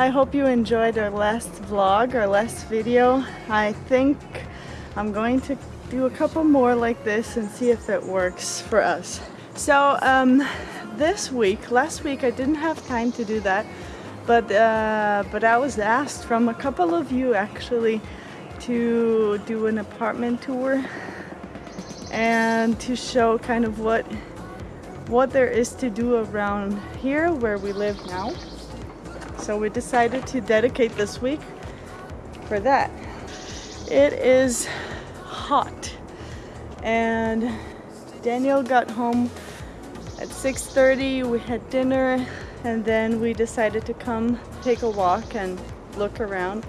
I hope you enjoyed our last vlog our last video I think I'm going to do a couple more like this and see if it works for us so um, this week last week I didn't have time to do that but uh, but I was asked from a couple of you actually to do an apartment tour and to show kind of what what there is to do around here where we live now. So we decided to dedicate this week for that. It is hot. And Daniel got home at 6.30, we had dinner and then we decided to come take a walk and look around.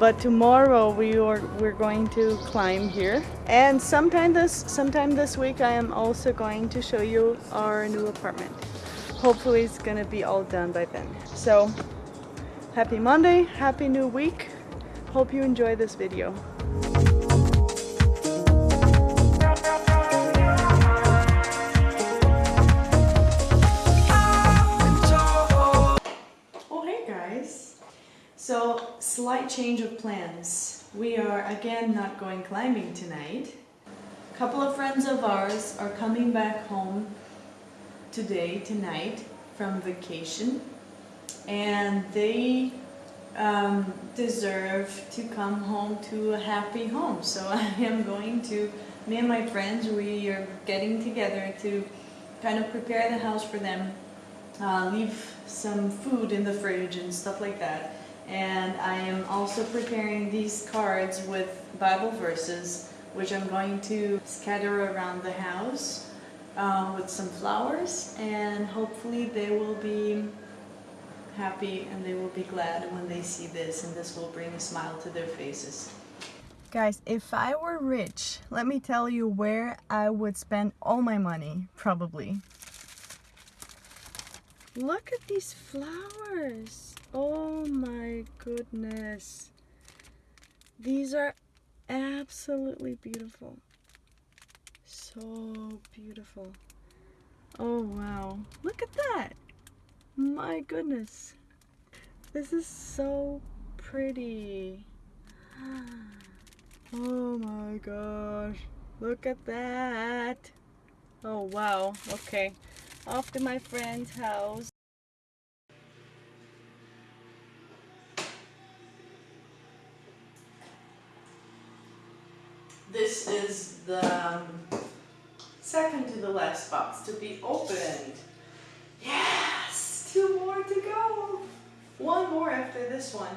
But tomorrow we are we're going to climb here. And sometime this sometime this week I am also going to show you our new apartment hopefully it's gonna be all done by then so happy Monday happy new week hope you enjoy this video Oh hey guys! So, slight change of plans. We are again not going climbing tonight. A couple of friends of ours are coming back home today, tonight, from vacation. And they um, deserve to come home to a happy home. So I am going to, me and my friends, we are getting together to kind of prepare the house for them, uh, leave some food in the fridge and stuff like that and I am also preparing these cards with Bible verses which I'm going to scatter around the house um, with some flowers and hopefully they will be happy and they will be glad when they see this and this will bring a smile to their faces. Guys, if I were rich, let me tell you where I would spend all my money, probably. Look at these flowers. Oh my goodness. These are absolutely beautiful. So beautiful. Oh wow. Look at that. My goodness. This is so pretty. Oh my gosh. Look at that. Oh wow. Okay. Off to my friend's house. This is the um, second to the last box to be opened. Yes! Two more to go. One more after this one.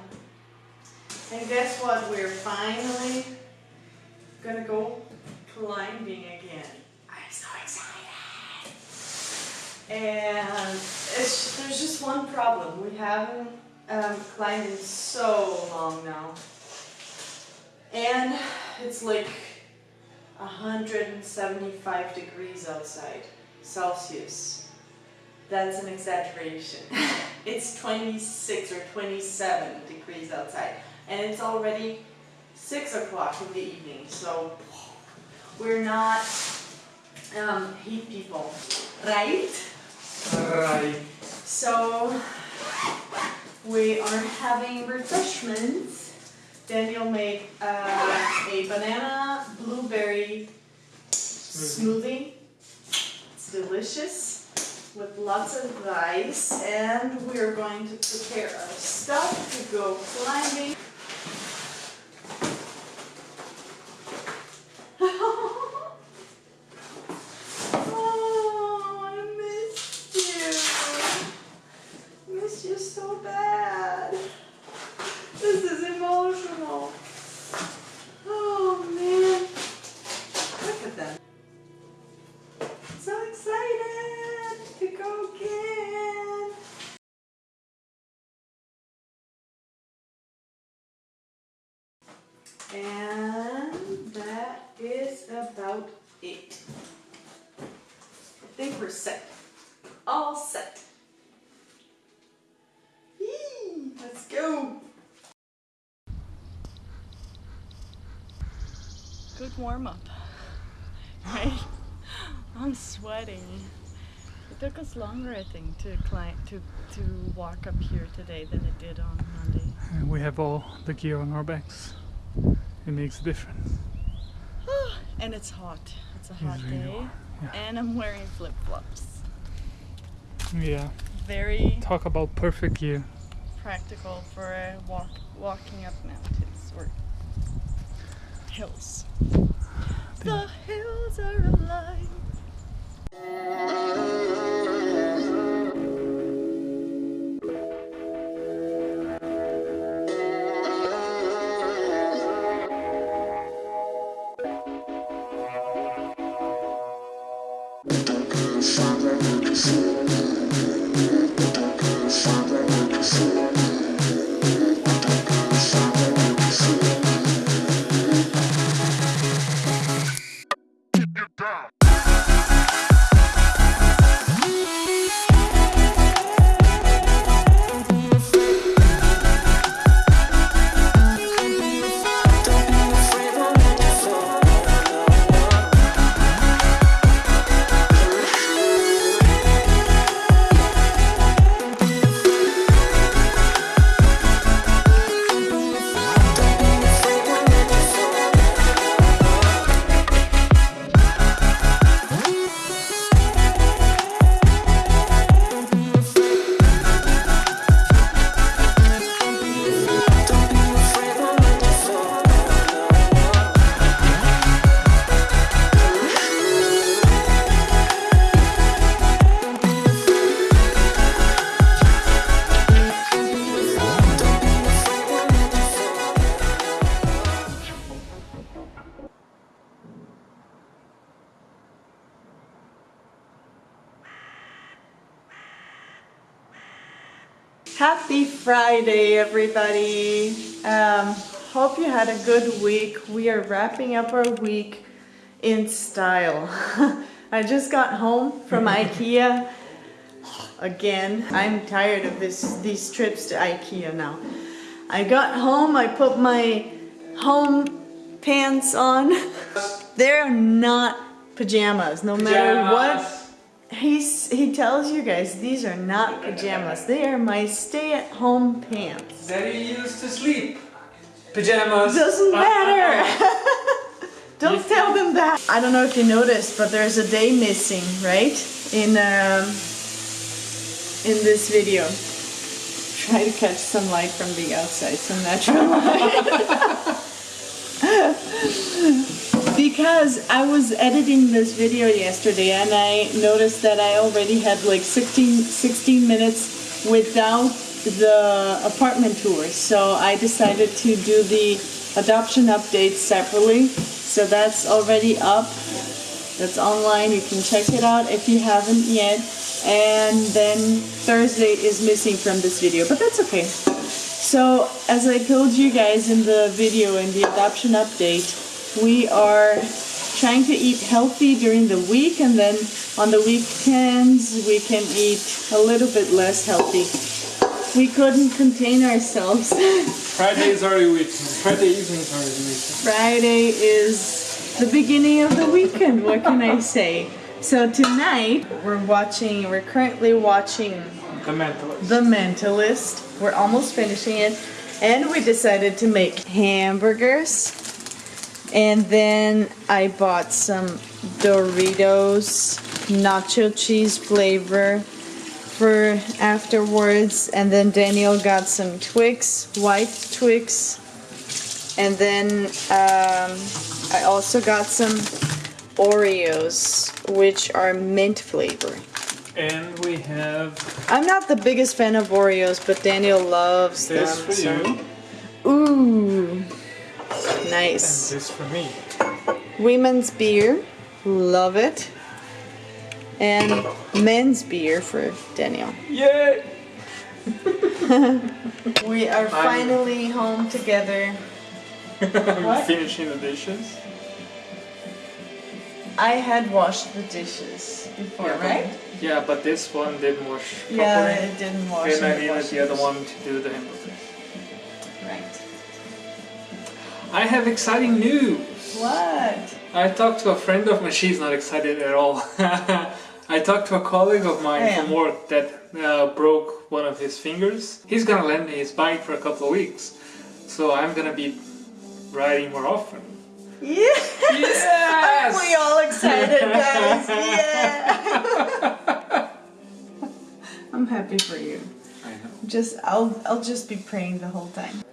And guess what? We're finally gonna go climbing again. I'm so excited. And there's just one problem. We haven't um, climbed in so long now. And it's like 175 degrees outside, Celsius. That's an exaggeration. it's 26 or 27 degrees outside and it's already 6 o'clock in the evening so we're not um, heat people, right? Right. So we are having refreshments Daniel made uh, a banana blueberry smoothie. It's delicious with lots of rice and we're going to prepare our stuff to go climbing. And that is about it. I think we're set. All set. Yee, let's go. Good warm up, right? I'm sweating. It took us longer, I think, to climb to to walk up here today than it did on Monday. And we have all the gear on our backs. It makes a difference. and it's hot. It's a hot really day, hot, yeah. and I'm wearing flip flops. Yeah. Very Talk about perfect gear. practical for a walk walking up mountains or hills. The hills are alive. Christmas. Happy Friday, everybody. Um, hope you had a good week. We are wrapping up our week in style. I just got home from IKEA again. I'm tired of this these trips to IKEA now. I got home, I put my home pants on. They're not pajamas, no matter what He's, he tells you guys these are not pajamas. They are my stay-at-home pants. That you used to sleep. Pajamas. Doesn't matter. Don't tell them that. I don't know if you noticed, but there's a day missing, right? In um, in this video. Try to catch some light from the outside, some natural light. because I was editing this video yesterday and I noticed that I already had like 16, 16 minutes without the apartment tour. So I decided to do the adoption update separately. So that's already up. That's online. You can check it out if you haven't yet. And then Thursday is missing from this video, but that's okay. So as I told you guys in the video in the adoption update, we are trying to eat healthy during the week and then on the weekends we can eat a little bit less healthy. We couldn't contain ourselves. Friday is the weekend. Friday evening is the weekend. Friday is the beginning of the weekend, what can I say? So tonight we're watching, we're currently watching The Mentalist. The Mentalist. We're almost finishing it. And we decided to make hamburgers and then I bought some Doritos nacho cheese flavor for afterwards. And then Daniel got some Twix, white Twix. And then um, I also got some Oreos, which are mint flavor. And we have I'm not the biggest fan of Oreos, but Daniel loves this them. for so- you Ooh, and nice. this for me. Women's beer, love it. And men's beer for Daniel. Yay! We are finally home together. I'm finishing the dishes. I had washed the dishes before, Yeah, but- right? Yeah, but this one didn't wash properly. Yeah, it didn't wash. and I needed the other one to do the hamburger. Right. I have exciting news! What? I talked to a friend of mine, she's not excited at all. I talked to a colleague of mine Yeah. from work that uh, broke one of his fingers. He's gonna lend me his bike for a couple of weeks, so I'm gonna be riding more often. Yes! Yes! Aren't we all excited, guys? yeah! I'm happy for you. I know. Just I'll I'll just be praying the whole time.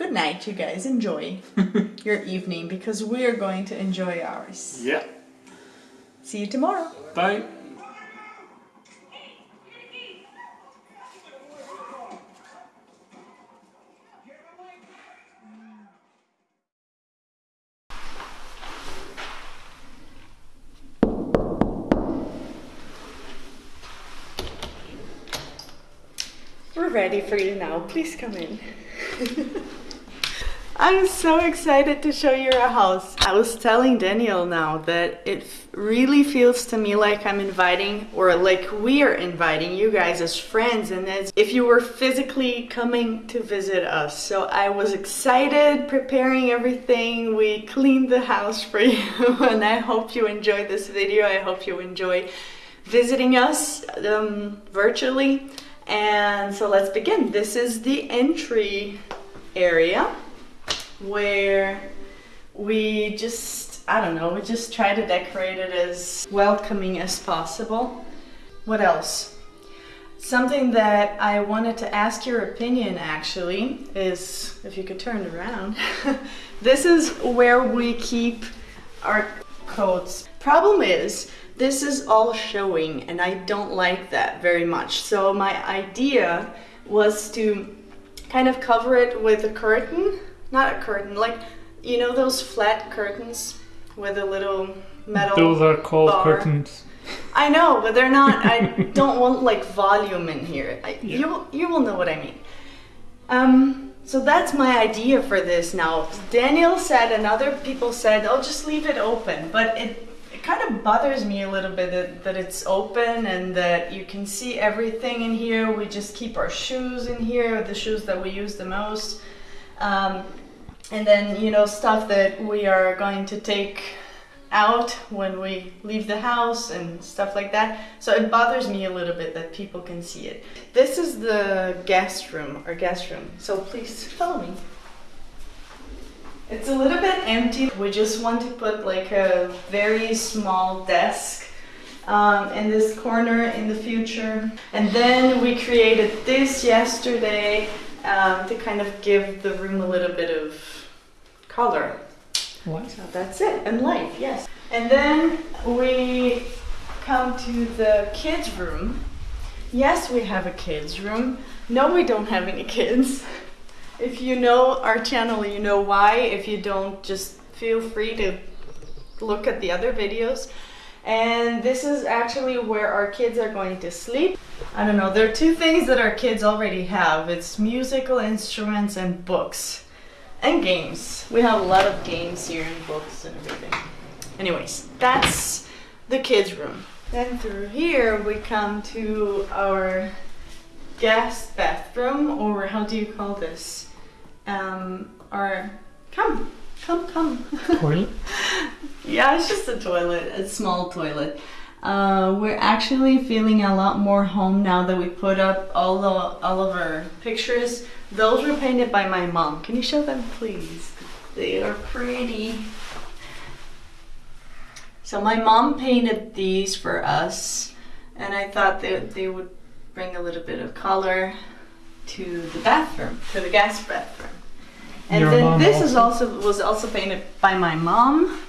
Good night, you guys. Enjoy your evening because we are going to enjoy ours. Yeah. See you tomorrow. Bye. We're ready for you now. Please come in. I'm so excited to show you our house. I was telling Daniel now that it really feels to me like I'm inviting, or like we are inviting you guys as friends, and as if you were physically coming to visit us. So I was excited, preparing everything. We cleaned the house for you, and I hope you enjoyed this video. I hope you enjoy visiting us um, virtually. And so let's begin. This is the entry area where we just, I don't know, we just try to decorate it as welcoming as possible. What else? Something that I wanted to ask your opinion actually is if you could turn around. this is where we keep our coats. Problem is, this is all showing and I don't like that very much. So my idea was to kind of cover it with a curtain, not a curtain, like you know those flat curtains with a little metal Those are called bar. curtains. I know, but they're not. I don't want like volume in here. I, Yeah. You you will know what I mean. Um, so that's my idea for this now. Daniel said, and other people said, "Oh, just leave it open," but it it kind of bothers me a little bit that, that it's open and that you can see everything in here. We just keep our shoes in here, the shoes that we use the most. Um, and then, you know, stuff that we are going to take out when we leave the house and stuff like that. So it bothers me a little bit that people can see it. This is the guest room, or guest room. So please follow me. It's a little bit empty. We just want to put like a very small desk um, in this corner in the future. And then we created this yesterday um, to kind of give the room a little bit of color. What? So that's it, and light, yes. And then we come to the kids' room. Yes, we have a kids' room. No, we don't have any kids. If you know our channel, you know why. If you don't, just feel free to look at the other videos. And this is actually where our kids are going to sleep. I don't know, there are two things that our kids already have. It's musical instruments and books. And games. We have a lot of games here and books and everything. Anyways, that's the kids' room. Then through here we come to our guest bathroom, or how do you call this? Um, our come, come, come. Toilet? Yeah, it's just a toilet, a small toilet. Uh, we're actually feeling a lot more home now that we put up all the all of our pictures. Those were painted by my mom. Can you show them, please? They are pretty. So my mom painted these for us, and I thought that they would bring a little bit of color to the bathroom, to the guest bathroom. And Your then this is also- also was also painted by my mom.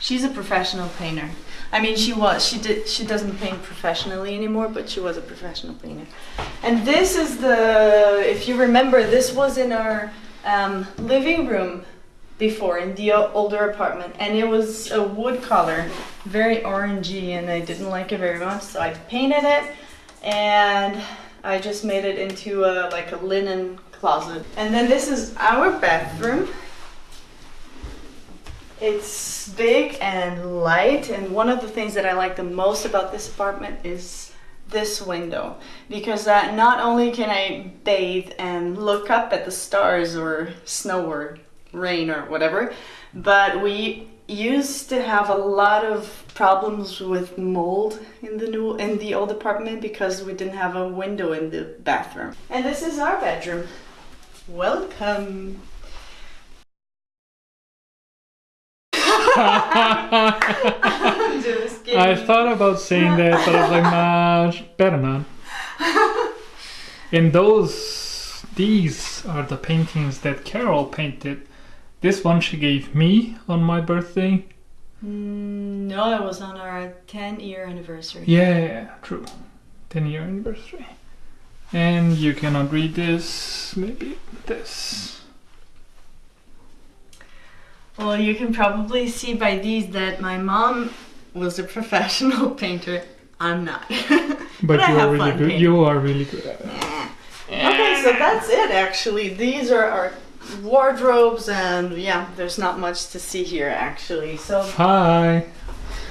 She's a professional painter. I mean, she was. She did. She doesn't paint professionally anymore, but she was a professional painter. And this is the. If you remember, this was in our um, living room before in the older apartment, and it was a wood color, very orangey, and I didn't like it very much, so I painted it, and I just made it into a like a linen closet. And then this is our bathroom. It's big and light, and one of the things that I like the most about this apartment is this window because not only can I bathe and look up at the stars or snow or rain or whatever, but we used to have a lot of problems with mold in the new in the old apartment because we didn't have a window in the bathroom. And this is our bedroom. Welcome. I'm just kidding. I thought about saying that, but I was like, nah, better not. And those, these are the paintings that Carol painted. This one she gave me on my birthday. Mm, no, it was on our 10 year anniversary. Yeah, true. 10 year anniversary. And you cannot read this, maybe this. Well, you can probably see by these that my mom was a professional painter. I'm not. But, I you are have really fun good. painting. You are really good at it. Okay, so that's it actually. These are our wardrobes, and yeah, there's not much to see here actually. So, Hi.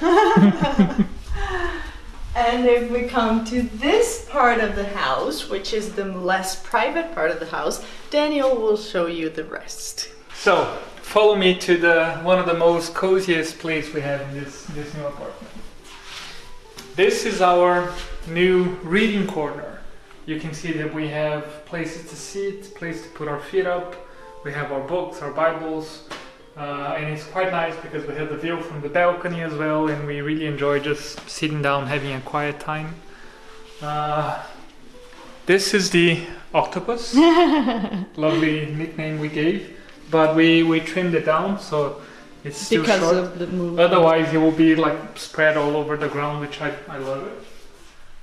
and if we come to this part of the house, which is the less private part of the house, Daniel will show you the rest. So, follow me to the one of the most coziest place we have in this this new apartment. This is our new reading corner. You can see that we have places to sit, place to put our feet up. We have our books, our Bibles, uh, and it's quite nice because we have the view from the balcony as well, and we really enjoy just sitting down, having a quiet time. Uh, this is the octopus. Lovely nickname we gave, but we we trimmed it down so it's still because short. of the move. Otherwise, it will be like spread all over the ground, which I, I love it.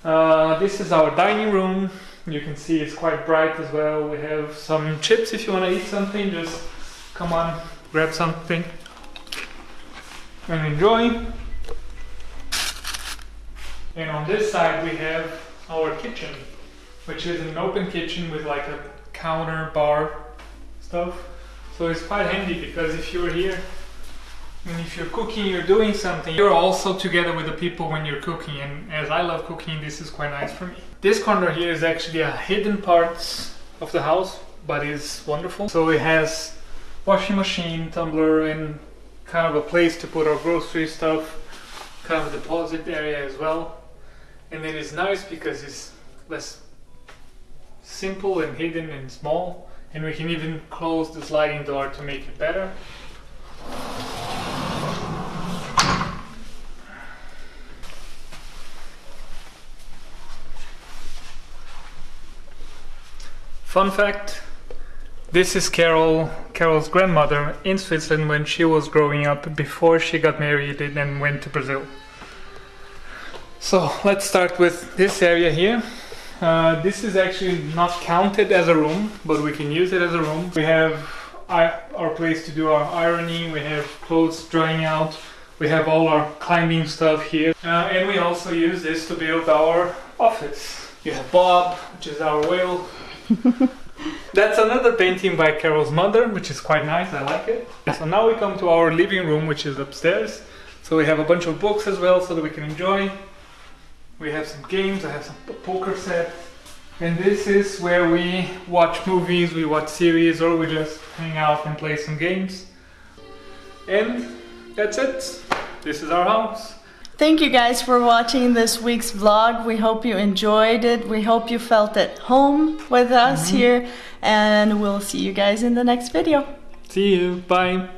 Uh, this is our dining room. You can see it's quite bright as well. We have some chips if you want to eat something. Just come on, grab something and enjoy. And on this side, we have our kitchen, which is an open kitchen with like a counter bar stuff. So it's quite handy because if you're here and if you're cooking, you're doing something, you're also together with the people when you're cooking. And as I love cooking, this is quite nice for me. This corner here is actually a hidden part of the house, but it's wonderful. So it has washing machine, tumbler, and kind of a place to put our grocery stuff, kind of a deposit area as well. And it is nice because it's less simple and hidden and small. And we can even close the sliding door to make it better. Fun fact this is Carol Carol's grandmother in Switzerland when she was growing up before she got married and then went to Brazil. So let's start with this area here. Uh, this is actually not counted as a room, but we can use it as a room. We have our place to do our ironing, we have clothes drying out, we have all our climbing stuff here, uh, and we also use this to build our office. You have Bob, which is our whale. That's another painting by Carol's mother, which is quite nice. I like it. So now we come to our living room, which is upstairs. So we have a bunch of books as well, so that we can enjoy. We have some games. I have some poker set, and this is where we watch movies, we watch series, or we just hang out and play some games. And that's it. This is our house. Thank you guys for watching this week's vlog. We hope you enjoyed it. We hope you felt at home with us mm-hmm. here, and we'll see you guys in the next video. See you. Bye.